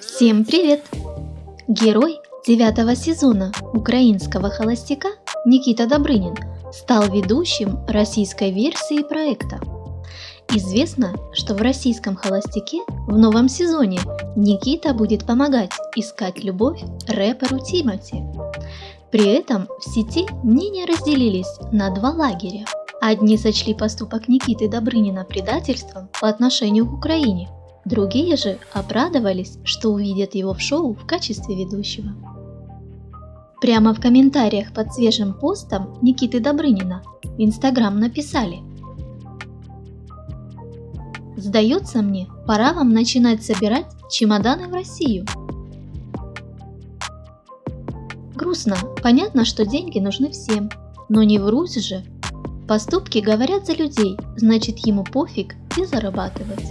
Всем привет! Герой девятого сезона украинского холостяка Никита Добрынин стал ведущим российской версии проекта. Известно, что в российском холостяке в новом сезоне Никита будет помогать искать любовь рэперу Тимати. При этом в сети мнения разделились на два лагеря. Одни сочли поступок Никиты Добрынина предательством по отношению к Украине, другие же обрадовались, что увидят его в шоу в качестве ведущего. Прямо в комментариях под свежим постом Никиты Добрынина в Инстаграм написали Сдается мне, пора вам начинать собирать чемоданы в Россию. Грустно, понятно, что деньги нужны всем, но не вруть же. Поступки говорят за людей, значит ему пофиг и зарабатывать.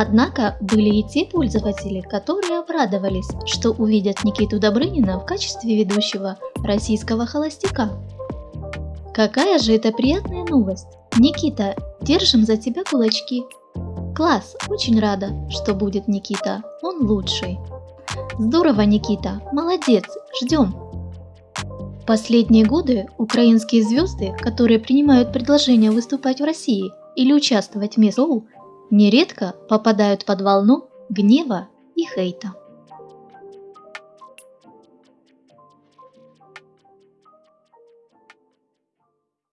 Однако были и те пользователи, которые обрадовались, что увидят Никиту Добрынина в качестве ведущего российского холостяка. Какая же это приятная новость! Никита, держим за тебя кулачки. Класс, очень рада, что будет Никита, он лучший. Здорово, Никита, молодец, ждем. Последние годы украинские звезды, которые принимают предложение выступать в России или участвовать в шоу, нередко попадают под волну гнева и хейта.